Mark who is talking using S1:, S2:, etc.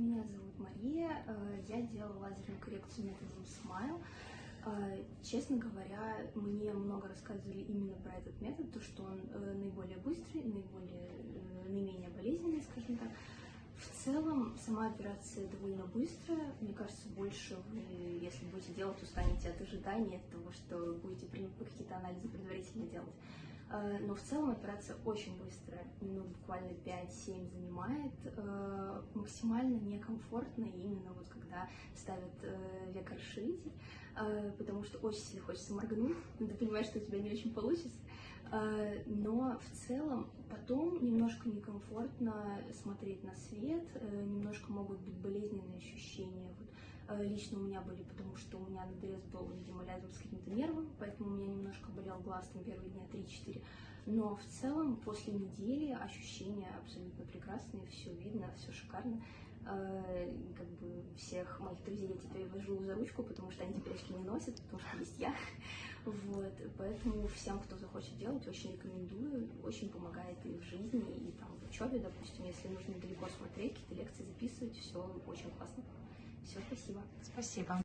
S1: меня зовут Мария. Э, Я делала лазерную коррекцию методом Smile. Э, Честно говоря, мне много рассказывали именно про этот метод, то, что он э, наиболее быстрый, наиболее, наименее болезненный, скажем так. В целом, сама операция довольно быстрая. Мне кажется, больше вы, если будете делать, устанете от ожидания, от того, что будете какие-то анализы предварительно делать. Но в целом операция очень быстрая, минут буквально 5-7 занимает, максимально некомфортно именно вот когда ставят э, векорширитель, э, потому что очень сильно хочется моргнуть, но ты понимаешь, что у тебя не очень получится. Э, Но в целом потом немножко некомфортно смотреть на свет, э, немножко могут быть болезненные ощущения. Вот, э, лично у меня были, потому что у меня надрез был, видимо, рядом с каким-то нервом, поэтому у меня немножко болел глаз там первые дня 3-4. Но в целом после недели ощущения абсолютно прекрасные, все видно, все шикарно. Э, Как бы всех моих друзей я теперь вожу за ручку, потому что они теперь очки не носят, потому что есть я. Вот, поэтому всем, кто захочет делать, очень рекомендую. Очень помогает и в жизни, и там в учебе, допустим, если нужно далеко смотреть, какие-то лекции записывать, все очень классно. Все, спасибо.
S2: Спасибо.